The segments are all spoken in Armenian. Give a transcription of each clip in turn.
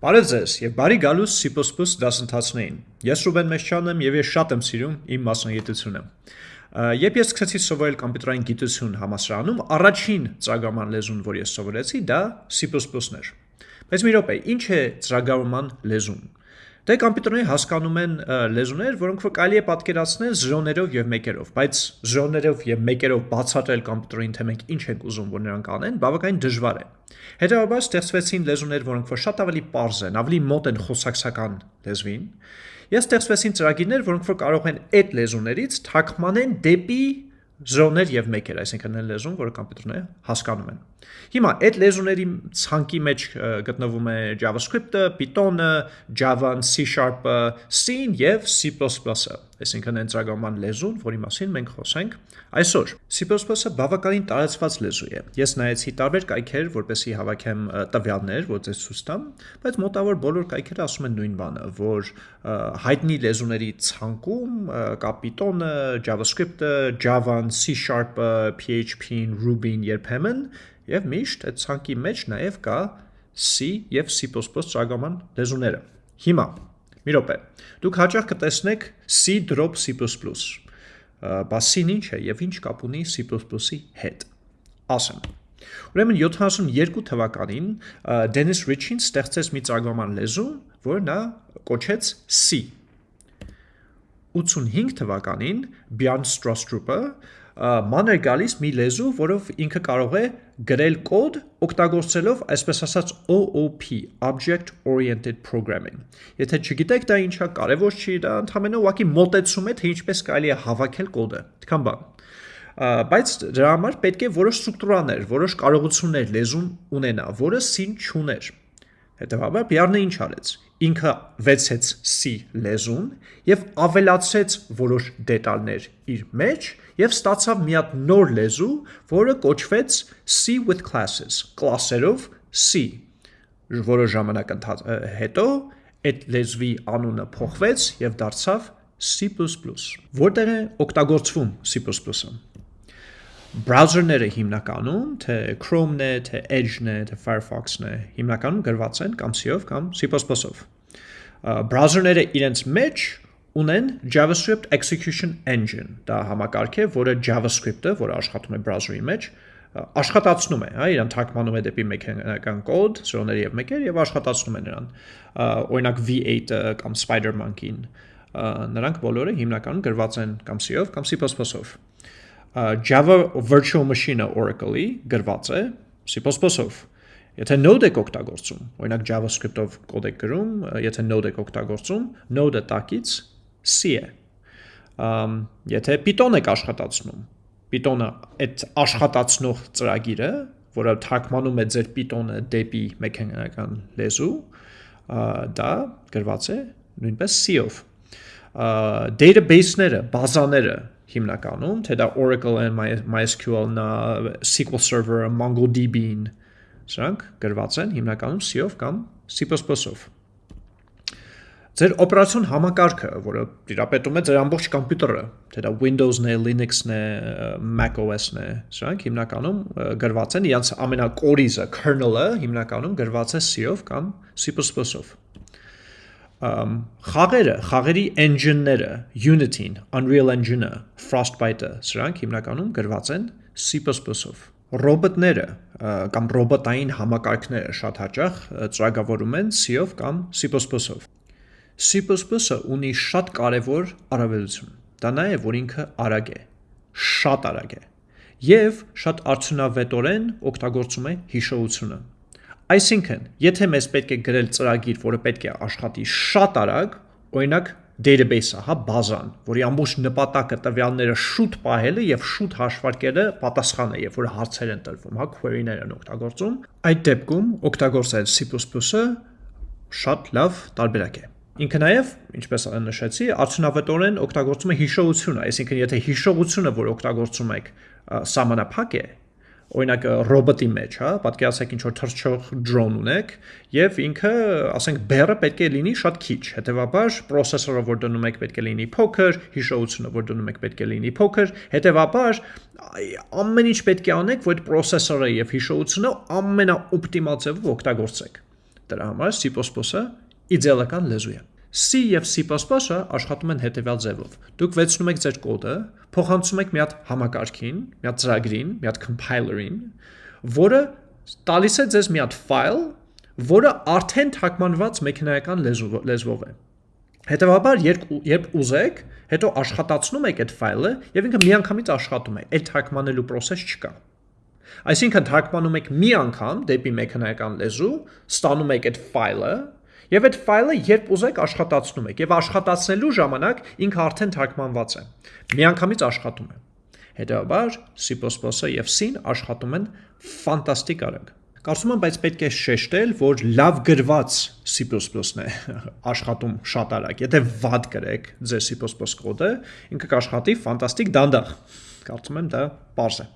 Բարև ձեզ եւ բարի գալուս C++ դասընթացներին։ Ես Ռուբեն Մեշչյանն եմ եւ ես շատ եմ սիրում իմ մասնագիտությունը։ Երբ ես սկսեցի սովորել կոմպյուտերային գիտություն համասարանում, առաջին ծրագրման լեզուն, որ ես սովորեցի, դա C++-ն էր։ Բայց մի րոպե, ինչ է ծրագրման լեզուն։ Դե կոմպյուտերները հասկանում են լեզուներ, որոնք որ կարելի է պատկերացնել 0-ներով եւ 1-երով, բայց 0-ներով եւ 1-երով բացատրել կոմպյուտերին թե մենք ինչ ենք ուզում, որ նրանք անեն, բավականին դժվար է։ Հետևաբար ստեղծվեցին լեզուներ, որոնք որ շատ ավելի པարզ են, ավելի մոտ են խոսակցական լեզվին։ Ես ստեղծվեցին ծրագիրներ, որոնք որ կարող են այդ լեզուներից թարգմանեն դեպի զրոներ եւ մեկեր, այսինքն այն լեզուն, որը կոմպյուտերները հասկանում են։ Հիմա այդ լեզուների ցանկի մեջ գտնվում է JavaScript-ը, Python-ը, Java-ն, C#-ը, C-ն եւ C++-ը, այսինքն այն ծրագրման լեզուն, որի մասին մենք խոսենք այսօր։ C++-ը բավականին տարածված լեզու է։ Ես նայեցի տարբեր կայքեր, որպեսզի հավաքեմ տվյալներ, որ ձեզ ցույց տամ, բայց մոտավոր բոլոր կայքերը ասում են նույն բանը, որ հայտնի լեզուների ցանկում կա Python-ը, JavaScript-ը, Java-ն, C#-ը, PHP-ն, Ruby-ն երբեմն եւ միշտ այդ ցանկի մեջ նաեւ կա C եւ C++ ծրագրման լեզուները։ Հիմա մի րոպե։ Դուք հաճախ կտեսնեք C drop C++։ Բա C-ն ինչ է եւ ինչ կապ ունի C++-ի հետ։ Ասեմ։ Ուրեմն 72 թվականին Dennis Ritchie-ն ստեղծեց մի ծրագրման լեզու, որը նա կոչեց C։ 85 թվականին Bjorn Strastrup-ը ման էր գալիս մի լեզու, որով ինքը կարող է գրել կոդ օգտագործելով այսպես ասած OOP, Object Oriented Programming։ Եթե չգիտեք դա ինչա, կարևոր չի, դա ընդհանրապես ուղղակի մոտեցում է, թե ինչպես կարելի է հավաքել կոդը։ Այդքան բան բայց դրա համար պետք է որոշ ստրուկտուրաներ, որոշ կարողություններ լեզուն ունենա, որը սին չուներ։ Հետևաբար Բյառնը ինչ արեց. ինքը վեցեց C լեզուն եւ ավելացրեց որոշ դետալներ իր մեջ եւ ստացավ մի հատ նոր լեզու, որը կոչվեց C with classes, կլասերով C։ Որը ժամանակ հետո այդ լեզվի անունը փոխվեց եւ դարձավ C++։ Որտեղ է օգտագործվում C++-ը։ Բրաուզերները հիմնականում, թե Chrome-ն է, թե Edge-ն է, թե Firefox-ն է, հիմնականում գրված են կամ C-ով կամ C++-ով։ Բրաուզերները իրենց մեջ ունեն JavaScript Execution Engine, դա համակարգ է, որը JavaScript-ը, որը աշխատում է բրաուզերի մեջ, աշխատացնում է, հա, իրան թարգմանում է դեպի մեխանիկական կոդ, սրոների եւ մեկեր եւ աշխատացնում է նրան։ Օրինակ V8-ը կամ Spider-Monkey-ն, նրանք բոլորը հիմնականում գրված են կամ C-ով կամ C++-ով։ Java Virtual Machine-ը Oracle-ի գրված է C++-ով Եթե node եք օգտագործում, օրինակ JavaScript-ով կոդ եք գրում, եթե node եք օգտագործում, node-ը տակից C է։ Ամ եթե Python եք աշխատացնում, Python-ը այդ աշխատացնող ծրագիրը, որը թարգմանում է ձեր Python-ը դեպի մեխանիկական լեզու, դա գրված է նույնպես C-ով։ Database-ները, բազաները հիմնականում, թե դա Oracle-ը, MySQL-ն, SQL Server-ը, MongoDB-ն, Սրանք գրված են հիմնականում C-ով կամ C++-ով։ Ձեր օպերացիոն համակարգը, որը տիրապետում է ձեր ամբողջ կոմպյուտերը, թե դա Windows-ն է, Linux-ն է, Mac OS-ն է, սրանք հիմնականում գրված են, իրանց ամենակորիզը, kernel-ը հիմնականում գրված է C-ով կամ C++-ով խաղերը, խաղերի engine-ները, Unity-ն, Unreal Engine-ը, Frostbite-ը, սրանք հիմնականում գրված են C++-ով ռոբոտները կամ ռոբոտային համակարգները շատ հաճախ ծրագրավորում են C-ով կամ C++-ով։ C++-ը ունի շատ կարևոր առավելություն։ Դա նա է, որ ինքը արագ է, շատ արագ է եւ շատ արդյունավետորեն օգտագործում է հիշողությունը։ Այսինքն, եթե մեզ պետք է գրել ծրագիր, որը պետք է աշխատի շատ արագ, օրինակ database-ը, հա, բազան, որի ամբողջ նպատակը տվյալները շուտ պահելը եւ շուտ հաշվարկելը պատասխանը, երբ որ հարցեր են տրվում, հա, query-ներ են օգտագործում, այդ դեպքում օգտագործել C++-ը շատ լավ տարբերակ է։ Ինքը նաև, ինչպես նշեցի, արդյունավետորեն օգտագործում է հիշողությունը, այսինքն եթե հիշողությունը, որ օգտագործում եք, սահմանափակ է, օրինակ ռոբոտի մեջ, հա, պատկերացեք ինչ որ թռչող drone ունեք եւ ինքը, ասենք, բերը պետք է լինի շատ քիչ։ Հետևաբար processor-ը, որ դնում եք, պետք է լինի փոքր, հիշողությունը, որ դնում եք, պետք է լինի փոքր։ Հետևաբար ամեն ինչ պետք է անեք, որ այդ processor-ը եւ հիշողությունը ամենաօպտիմալ ձևով օգտագործեք։ Դրա համար C++-ը իդեալական լեզու է։ C եւ C++-ը աշխատում են հետեւյալ ձևով։ Դուք վերցնում եք ձեր կոդը, փոխանցում եք մի հատ համակարգին, մի հատ ծրագրին, մի հատ compiler-ին, որը տալիս է ձեզ մի հատ ֆայլ, որը արդեն թարգմանված մեխանիկական լեզվով է։ Հետևաբար, երբ ուզեք, հետո աշխատացնում եք այդ ֆայլը եւ ինքը միանգամից աշխատում է։ Այդ թարգմանելու process չկա։ Այսինքն թարգմանում եք մի անգամ դեպի մեխանիկական լեզու, ստանում եք այդ ֆայլը եւ այդ ֆայլը երբ ուզեք աշխատացնում եք եւ աշխատացնելու ժամանակ ինքը արդեն թարգմանված է։ Միանգամից աշխատում է։ Հետևաբար C++-ը եւ C-ն աշխատում են ֆանտաստիկ արագ։ Կարծում եմ, բայց պետք է շեշտել, որ լավ գրված C++-ն է աշխատում շատ արագ։ Եթե վատ գրեք ձեր C++ կոդը, ինքը կաշխատի ֆանտաստիկ դանդաղ։ Կարծում եմ դա པարզ է։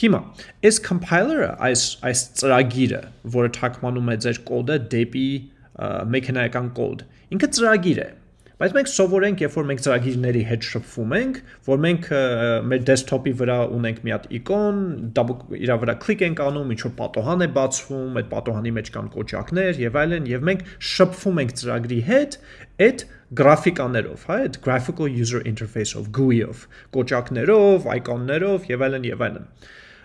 Հիմա, այս compiler-ը, այս այս ծրագիրը, որը թարգմանում է ձեր կոդը դեպի մեխանիկական կոդ, ինքը ծրագիր է, Բայց մենք սովորենք, երբ որ մենք ծրագիրների հետ շփվում ենք, որ մենք մեր դեսքթոփի վրա ունենք մի հատ իկոն, իրա վրա կլիկ ենք անում, ինչ որ պատոհան է բացվում, այդ պատոհանի մեջ կան կոճակներ եւ այլն, եւ մենք շփվում ենք ծրագրի հետ այդ գրաֆիկաներով, հա, այդ graphical user interface-ով, GUI-ով, կոճակներով, այկոններով եւ այլն եւ այլն։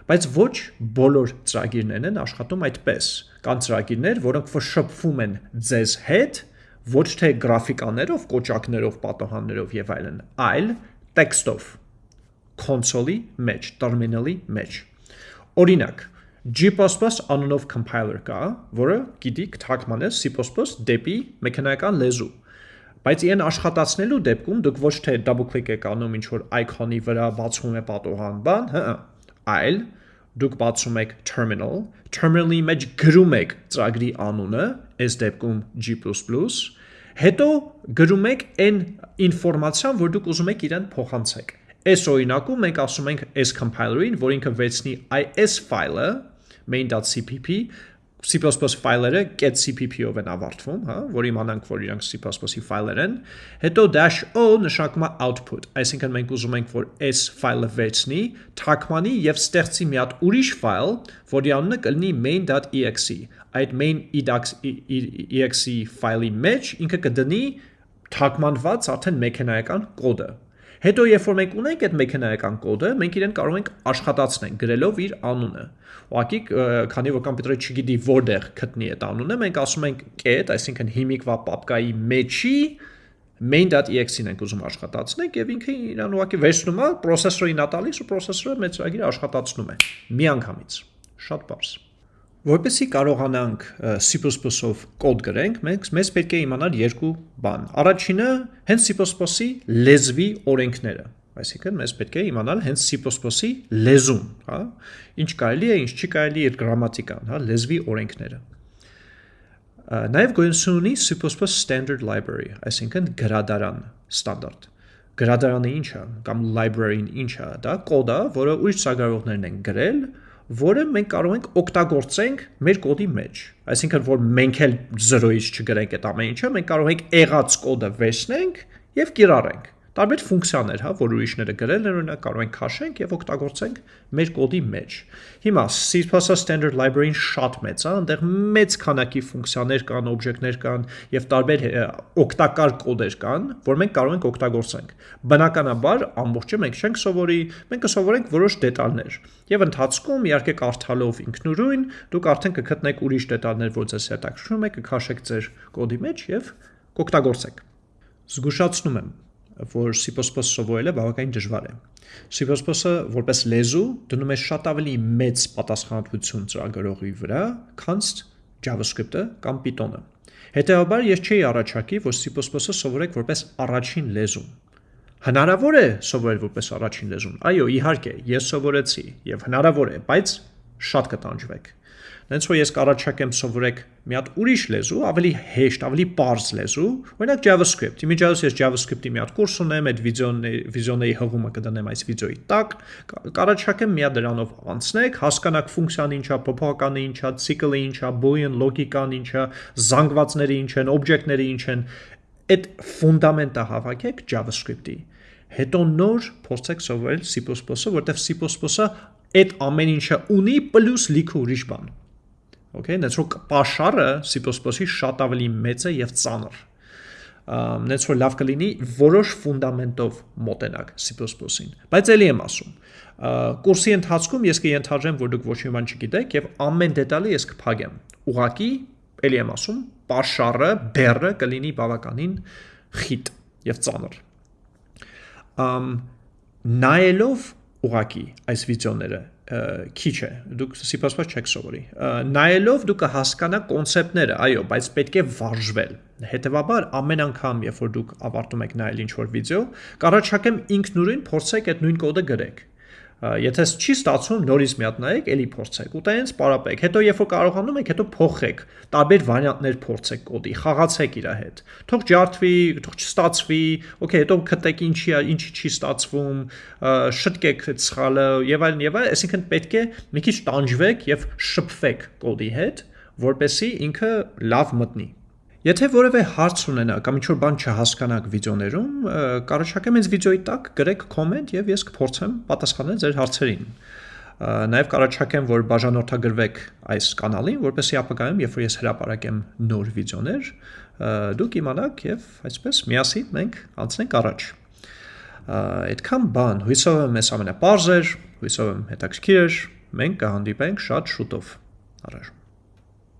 Բայց ոչ բոլոր ծրագիրներն են աշխատում այդպես։ Կան ծրագիրներ, որոնք որ շփվում են ձեզ հետ, ոչ թե գրաֆիկաներով, կոճակներով, պատոհաններով եւ այլն, այլ տեքստով console-ի մեջ, terminal-ի մեջ։ Օրինակ, G++ անունով compiler կա, որը գիտի թարգմանել C++ դեպի մեխանիկական լեզու։ Բայց իրեն աշխատացնելու դեպքում դուք ոչ թե double click եք անում ինչ որ icon-ի վրա բացվում է պատոհան բան, հա, այլ դուք բացում եք terminal, terminal-ի մեջ գրում եք ծրագրի անունը, այս դեպքում G++, Հետո գրում եք այն ինֆորմացիան, որ դուք ուզում եք իրեն փոխանցեք։ Այս օրինակում մենք ասում ենք այս compiler-ին, որ ինքը վերցնի այս ֆայլը main.cpp C++ ֆայլերը cpp-ով են ավարտվում, հա, որ իմանանք, որ իրանք C++-ի ֆայլեր են։ Հետո -o նշանակում է output, այսինքն մենք ուզում ենք, որ այս ֆայլը վերցնի, թարգմանի եւ ստեղծի մի հատ ուրիշ ֆայլ, որի անունը կլինի main.exe այդ main exe ֆայլի մեջ ինքը կդնի թարգմանված արդեն մեխանիկական կոդը։ Հետո երբ որ մենք ունենք այդ մեխանիկական կոդը, մենք իրեն կարող ենք աշխատացնել գրելով իր անունը։ Ուղղակի քանի որ կոմպյուտերը չգիտի որտեղ գտնի այդ անունը, մենք ասում ենք get, այսինքն հիմիկվա պապկայի մեջի main.exe-ն ենք ուզում աշխատացնենք եւ ինքը իրան ուղղակի վերցնում է, processor-ին ա տալիս ու մեր ծրագիրը աշխատացնում է միանգամից։ Շատ բարձ։ Որպեսզի կարողանանք C++-ով կոդ գրենք, մենք մեզ պետք է իմանալ երկու բան։ Առաջինը հենց C++-ի լեզվի օրենքները, այսինքն մեզ պետք է իմանալ հենց C++-ի լեզուն, հա, ինչ կարելի է, ինչ չի կարելի իր գրամատիկան, հա, լեզվի օրենքները։ Նաև գոյություն ունի C++ standard library, այսինքն գրադարան ստանդարտ։ Գրադարանը ինչ է, կամ library-ն ինչ է, դա կոդ է, որը ուրիշ ծրագրավորողներն են գրել, որը մենք կարող ենք օգտագործենք մեր կոդի մեջ։ Այսինքն, որ մենք էլ 0-ից չգրենք այդ ամեն ինչը, մենք կարող ենք եղած կոդը վերցնենք եւ կիրառենք տարբեր ֆունկցիաներ, հա, որ ուրիշները գրել են, օրինակ կարող ենք քաշենք եւ օգտագործենք մեր կոդի մեջ։ Հիմա C++ standard library-ն շատ մեծ է, այնտեղ մեծ քանակի ֆունկցիաներ կան, օբյեկտներ կան եւ տարբեր օգտակար կոդեր կան, որ մենք կարող ենք օգտագործենք։ Բնականաբար ամբողջը մենք չենք սովորի, մենք կսովորենք որոշ դետալներ։ Եվ ընթացքում իհարկե կարդալով ինքնուրույն դուք արդեն կգտնեք ուրիշ դետալներ, որ ձեզ հետաքրքրում է, կքաշեք ձեր կոդի մեջ եւ կօգտագործեք։ Զգուշացնում եմ, որ C++ սովորելը բավականին դժվար է։ C++-ը որպես լեզու դնում է շատ ավելի մեծ պատասխանատվություն ծրագրողի վրա, քան JavaScript-ը կամ Python-ը։ Հետևաբար ես չէի առաջարկի, որ C++-ը սովորեք որպես առաջին լեզու։ Հնարավոր է սովորել որպես առաջին լեզուն։ Այո, իհարկե, ես սովորեցի եւ հնարավոր է, բայց շատ կտանջվեք։ Դենց որ ես կառաջարկեմ սովորեք մի հատ ուրիշ լեզու, ավելի հեշտ, ավելի པարզ լեզու, օրինակ JavaScript։ Իմիջիայլոց ես JavaScript-ի մի հատ կուրս ունեմ, այդ վիդեոների վիդեոների հղումը կդնեմ այս վիդեոյի տակ, կառաջարկեմ մի հատ դրանով անցնեք, հասկանաք ֆունկցիան ինչա, փոփոխականը ինչա, ցիկլը ինչա, boolean լոգիկան ինչա, զանգվածները ինչ են, օբյեկտները ինչ են, այդ ֆունդամենտը հավաքեք JavaScript-ի հետո նոր փորձեք սովորել C++-ը, որտեղ C++-ը այդ ամեն ինչը ունի պլյուս լիքը ուրիշ բան։ Okay, նենց որ paşարը C++-ի շատ ավելի մեծ է եւ ծանր նենց որ լավ կլինի որոշ ֆունդամենտով մոտենակ C++-ին։ Բայց ելի եմ ասում, կուրսի ընթացքում ես կընթարժեմ, որ դուք ոչ մի բան չգիտեք եւ ամեն դետալը ես կփակեմ։ Ուղակի, ելի եմ ասում, paşարը, բեռը կլինի բավականին խիտ եւ ծանր։ Ամ նայելով ուղակի այս վիդեոները քիչ է դուք C++ չեք սովորի նայելով դուք կհասկանաք կոնցեպտները այո բայց պետք է վարժվել հետեւաբար ամեն անգամ երբ որ դուք ավարտում եք նայել ինչ որ վիդեո կառաջարկեմ ինքնուրույն փորձեք այդ նույն կոդը գրեք Եթե չի ստացվում, նորից մի հատ նայեք, ելի փորձեք։ Ու տենց պարապեք։ Հետո երբ որ կարողանում եք, հետո փոխեք, տարբեր վարիանտներ փորձեք կոդի, խաղացեք իր հետ։ Թող ջարդվի, թող չստացվի, օքեյ, հետո գտեք ինչի ինչի չի ստացվում, շտկեք այդ սխալը եւ այլն եւ այլն, այսինքն պետք է մի քիչ տանջվեք եւ շփվեք կոդի հետ, որպեսզի ինքը լավ մտնի։ Եթե որևէ հարց ունենաք կամ ինչ-որ բան չհասկանաք վիդեոներում, կարողացեք ինձ վիդեոյի տակ գրեք կոմենտ եւ ես կփորձեմ պատասխանել ձեր հարցերին։ Նաև կարողացեք որ բաժանորդագրվեք այս կանալին, որպեսզի ապագայում, երբ որ ես հրապարակեմ նոր վիդեոներ, դուք իմանաք եւ այսպես միասին մենք անցնենք առաջ։ Այդքան բան, հույսով եմ ես ամենապարզ էր, հույսով եմ հետաքրքիր էր, մենք կհանդիպենք շատ շուտով։ Առաջ